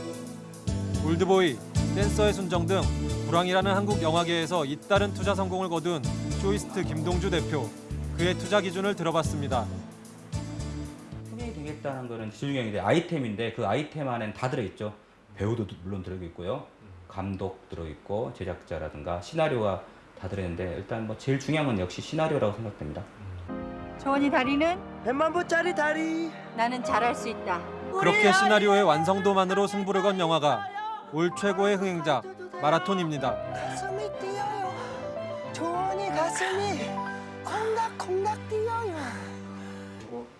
Speaker 20: 올드보이, 댄서의 순정 등 불황이라는 한국 영화계에서 잇따른 투자 성공을 거둔 쇼이스트 김동주 대표. 그의 투자 기준을 들어봤습니다.
Speaker 32: 흥행이 되겠다는 거는 지중형인데 아이템인데 그 아이템 안에는 다 들어있죠. 배우도 물론 들어있고요. 감독 들어있고 제작자라든가 시나리오가 다 들어있는데 일단 뭐 제일 중요한 건 역시 시나리오라고 생각됩니다.
Speaker 33: 조원이 다리는 100만 보짜리 다리. 나는 잘할 수 있다.
Speaker 20: 그렇게 시나리오의 완성도만으로 승부를 건 영화가 올 최고의 흥행작 마라톤입니다.
Speaker 33: 가슴이 뛰어요. 조원이 가슴이 콩닥콩닥 뛰어요.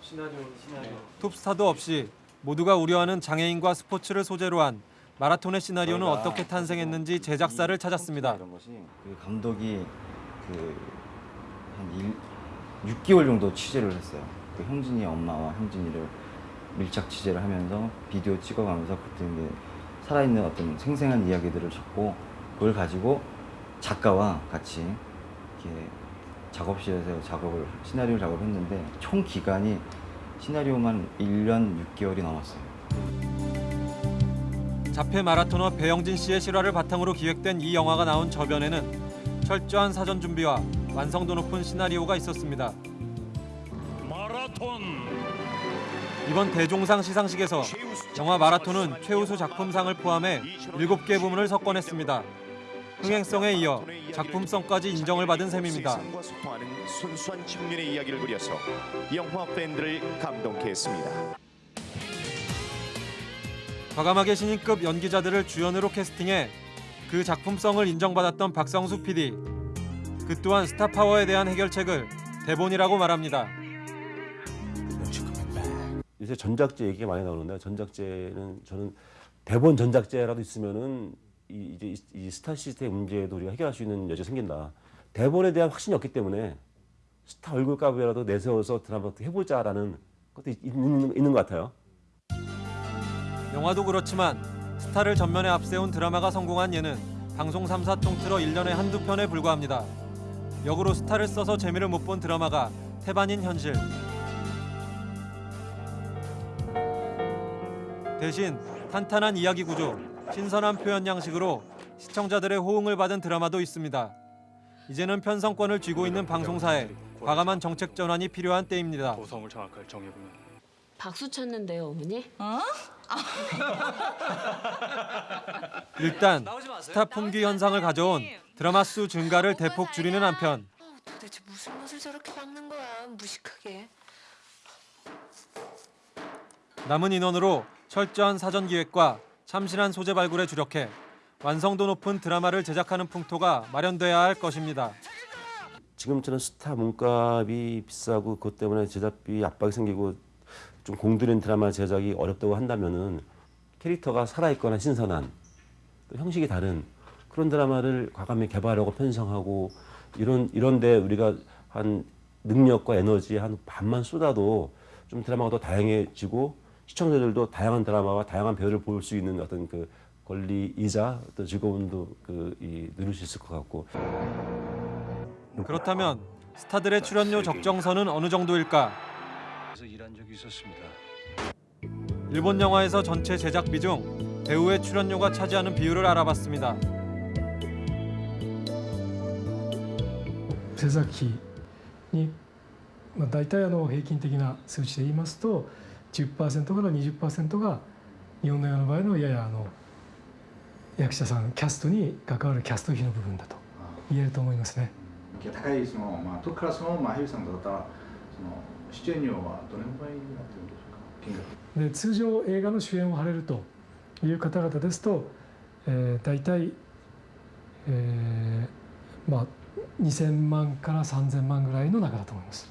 Speaker 20: 시나리오, 톱스타도 없이 모두가 우려하는 장애인과 스포츠를 소재로 한 마라톤의 시나리오는 어떻게 탄생했는지 제작사를 찾았습니다.
Speaker 34: 이런 것이 그 감독이 그한 6개월 정도 취재를 했어요. 그 형진이 엄마와 형진이를 밀착 취재를 하면서 비디오 찍어가면서 그때 이제 살아있는 어떤 생생한 이야기들을 적고 그걸 가지고 작가와 같이 이렇게 작업실에서 작업을 시나리오 작업을 했는데 총 기간이 시나리오만 1년 6개월이 넘었어요.
Speaker 20: 자폐 마라토너 배영진 씨의 실화를 바탕으로 기획된 이 영화가 나온 저변에는 철저한 사전 준비와 완성도 높은 시나리오가 있었습니다.
Speaker 35: 마라톤
Speaker 20: 이번 대종상 시상식에서 영화 마라톤은 최우수 작품상을 포함해 7개 부문을 석권했습니다. 흥행성에 이어 작품성까지 인정을 받은 셈입니다.
Speaker 35: 순수한 청년의 이야기를 그려서 영화 팬들을 감동케 했습니다.
Speaker 20: 과감하게 신인급 연기자들을 주연으로 캐스팅해 그 작품성을 인정받았던 박성수 PD. 그 또한 스타 파워에 대한 해결책을 대본이라고 말합니다.
Speaker 36: 요새 전작제 얘기가 많이 나오는데 전작제는 저는 대본 전작제라도 있으면은 이, 이제 이, 이 스타 시스템 문제도 우리가 해결할 수 있는 여지가 생긴다. 대본에 대한 확신이 없기 때문에 스타 얼굴 값이라도 내세워서 드라마 해보자라는 것도 있- 있는, 있는 것 같아요.
Speaker 20: 영화도 그렇지만 스타를 전면에 앞세운 드라마가 성공한 예는 방송 3사 통틀어 1년에 한두 편에 불과합니다. 역으로 스타를 써서 재미를 못 본 드라마가 태반인 현실. 대신 탄탄한 이야기 구조, 신선한 표현 양식으로 시청자들의 호응을 받은 드라마도 있습니다. 이제는 편성권을 쥐고 있는 방송사에 과감한 정책 전환이 필요한 때입니다.
Speaker 37: 구성을 정확하게 정해보면
Speaker 27: 박수 쳤는데요, 어머니? 어? [LAUGHS]
Speaker 20: 일단 스타 품귀 현상을 가져온 드라마 수 증가를 대폭 줄이는 한편
Speaker 27: 도대체 무슨 못을 저렇게 박는 거야, 무식하게.
Speaker 20: 남은 인원으로 철저한 사전 기획과 참신한 소재 발굴에 주력해 완성도 높은 드라마를 제작하는 풍토가 마련돼야 할 것입니다.
Speaker 36: 지금처럼 스타 몸값이 비싸고 그것 때문에 제작비 압박이 생기고 좀 공들인 드라마 제작이 어렵다고 한다면은 캐릭터가 살아있거나 신선한 또 형식이 다른 그런 드라마를 과감히 개발하고 편성하고 이런 이런데 우리가 한 능력과 에너지 한 반만 쏟아도 좀 드라마가 더 다양해지고 시청자들도 다양한 드라마와 다양한 배우를 볼 수 있는 어떤 그 권리이자 또 즐거움도 그이 누릴 수 있을 것 같고
Speaker 20: 그렇다면 스타들의 출연료 적정선은 어느 정도일까?
Speaker 37: 그래서 일한 적이 있었습니다.
Speaker 20: 일본 영화에서 전체 제작비 중 배우의 출연료가 차지하는 비율을 알아봤습니다.
Speaker 38: 制作費に、まあ、大体あの平均的な数値で言いますと 10%から20%が日本の映画の場合のややあの役者さんキャストに関わるキャスト費の部分だと言えると思いますね。
Speaker 39: 高いその、まあ、トップクラスの、まあ、俳優さんだったらその出演料はどれぐらいになってるんでしょうか金額
Speaker 38: で通常映画の主演を張れるという方々ですと、えー、大体 えーまあ2000万から3000万ぐらいの中だと思います。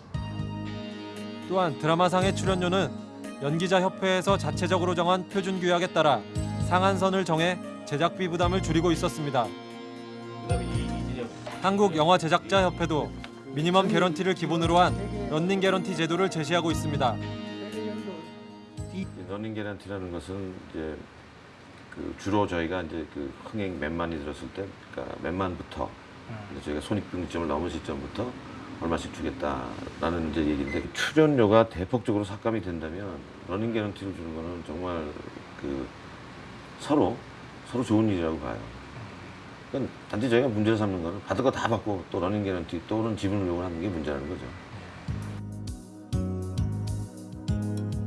Speaker 20: 또한 드라마상의 출연료는 연기자 협회에서 자체적으로 정한 표준 규약에 따라 상한선을 정해 제작비 부담을 줄이고 있었습니다. 한국 영화 제작자 협회도 미니멈 개런티를 기본으로 한 런닝 개런티 제도를 제시하고 있습니다.
Speaker 10: 이 러닝 개런티라는 것은 이제 그 주로 저희가 이제 그 흥행 몇만이 들었을 때, 그러니까 몇만부터 이제 저희가 손익분기점을 넘은 시점부터 얼마씩 주겠다라는 이제 얘기인데 출연료가 대폭적으로 삭감이 된다면 러닝 개런티를 주는 거는 정말 그 서로 서로 좋은 일이라고 봐요. 그러니까 단지 저희가 문제를 삼는 거는 받을 거 다 받고 또 러닝 개런티 또는 지분 요구를 하는 게 문제라는 거죠.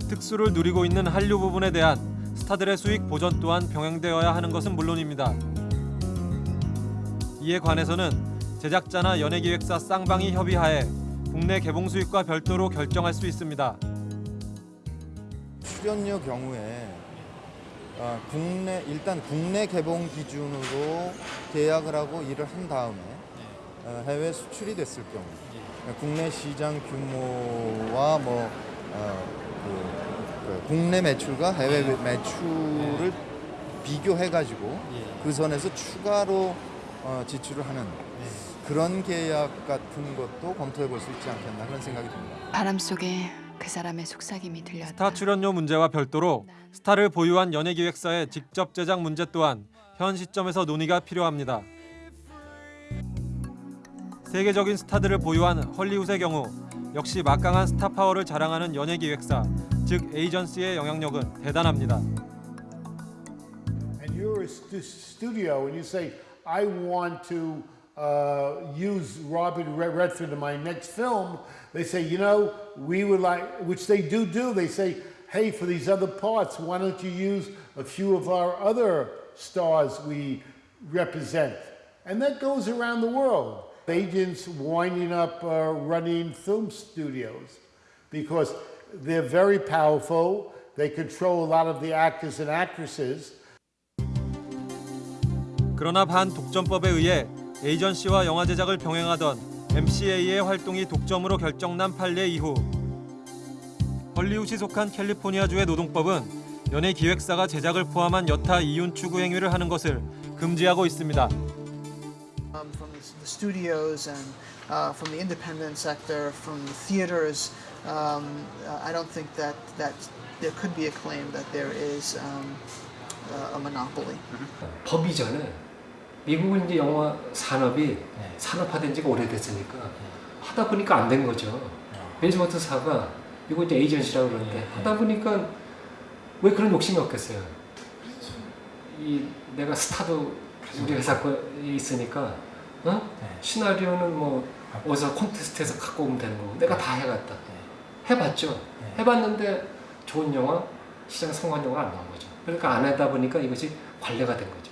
Speaker 20: 특수를 누리고 있는 한류 부분에 대한 스타들의 수익 보전 또한 병행되어야 하는 것은 물론입니다. 이에 관해서는 제작자나 연예기획사 쌍방이 협의하에 국내 개봉 수익과 별도로 결정할 수 있습니다.
Speaker 40: 출연료 경우에 어, 국내 일단 국내 개봉 기준으로 계약을 하고 일을 한 다음에 어, 해외 수출이 됐을 경우 국내 시장 규모와 뭐 어, 그, 그 국내 매출과 해외 매출을 비교해 가지고 그 선에서 추가로 어, 지출을 하는 그런 계약 같은 것도 검토해 볼 수 있지 않겠나 그런 생각이 듭니다.
Speaker 27: 바람 속에 그 사람의 속삭임이 들렸다.
Speaker 20: 스타 출연료 문제와 별도로 스타를 보유한 연예기획사의 직접 제작 문제 또한 현 시점에서 논의가 필요합니다. 세계적인 스타들을 보유한 헐리우드의 경우 역시 막강한 스타 파워를 자랑하는 연예기획사, 즉 에이전시의 영향력은 대단합니다.
Speaker 41: and you're a stu- studio and you say, I want to uh, use Robert Red- Redford in my next film, they say, you know, we would like, which they do do, they say, hey, for these other parts, why don't you use a few of our other stars we represent? And that goes around the world. Agents winding up uh, running film studios because they're very powerful. They control a lot of the actors and actresses.
Speaker 20: 그러나 반독점법에 의해 에이전시와 영화 제작을 병행하던 MCA의 활동이 독점으로 결정난 판례 이후 헐리우드에 속한 캘리포니아주의 노동법은 연예 기획사가 제작을 포함한 여타 이윤 추구 행위를 하는 것을 금지하고 있습니다.
Speaker 42: um, from the studios and uh, from the independent sector, from the theaters. Um, uh, I don't think that, that there could be a claim that there is um, uh, a monopoly.
Speaker 30: 법 이전에 미국은 이제 영화 산업이 산업화된 지가 오래됐으니까 하다 보니까 안 된 거죠. 벤츠워터사가 미국 이제 에이전시라고 그러는데 하다 보니까 왜 그런 욕심이 없겠어요. 이 내가 스타도 우리 회사 거에 있으니까 어? 시나리오는 뭐 어디서 콘테스트에서 갖고 오면 되는 거고 내가 다 해갔다. 해봤죠. 해봤는데 좋은 영화, 시장 성공한 영화 안 나온 거죠. 그러니까 안 하다 보니까 이것이 관례가 된 거죠.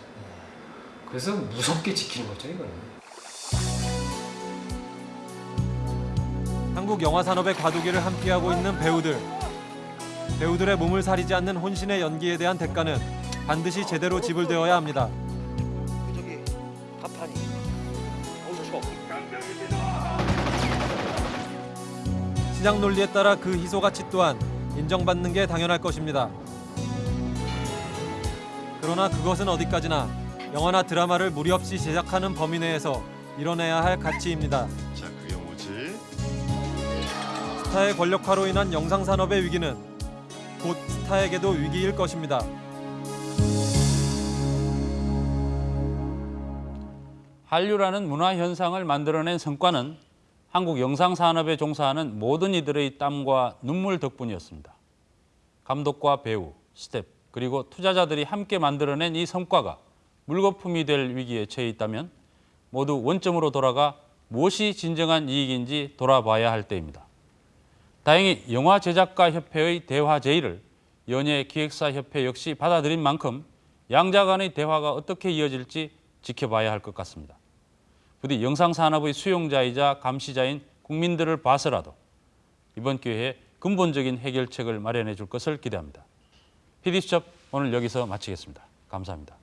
Speaker 30: 그래서 무섭게 지키는 거죠, 이거는.
Speaker 20: 한국 영화 산업의 과도기를 함께하고 있는 배우들. 배우들의 몸을 사리지 않는 혼신의 연기에 대한 대가는 반드시 제대로 지불되어야 합니다.
Speaker 2: 저기 어우
Speaker 20: 시장 논리에 따라 그 희소 가치 또한 인정받는 게 당연할 것입니다. 그러나 그것은 어디까지나 영화나 드라마를 무리 없이 제작하는 범위 내에서 이뤄내야 할 가치입니다.
Speaker 43: 자, 그게 뭐지?
Speaker 20: 스타의 권력화로 인한 영상 산업의 위기는 곧 스타에게도 위기일 것입니다.
Speaker 9: 한류라는 문화 현상을 만들어낸 성과는 한국 영상 산업에 종사하는 모든 이들의 땀과 눈물 덕분이었습니다. 감독과 배우, 스텝, 그리고 투자자들이 함께 만들어낸 이 성과가 물거품이 될 위기에 처해 있다면 모두 원점으로 돌아가 무엇이 진정한 이익인지 돌아봐야 할 때입니다. 다행히 영화 제작가 협회의 대화 제의를 연예 기획사 협회 역시 받아들인 만큼 양자 간의 대화가 어떻게 이어질지 지켜봐야 할 것 같습니다. 부디 영상 산업의 수용자이자 감시자인 국민들을 봐서라도 이번 기회에 근본적인 해결책을 마련해 줄 것을 기대합니다. PD수첩 오늘 여기서 마치겠습니다. 감사합니다.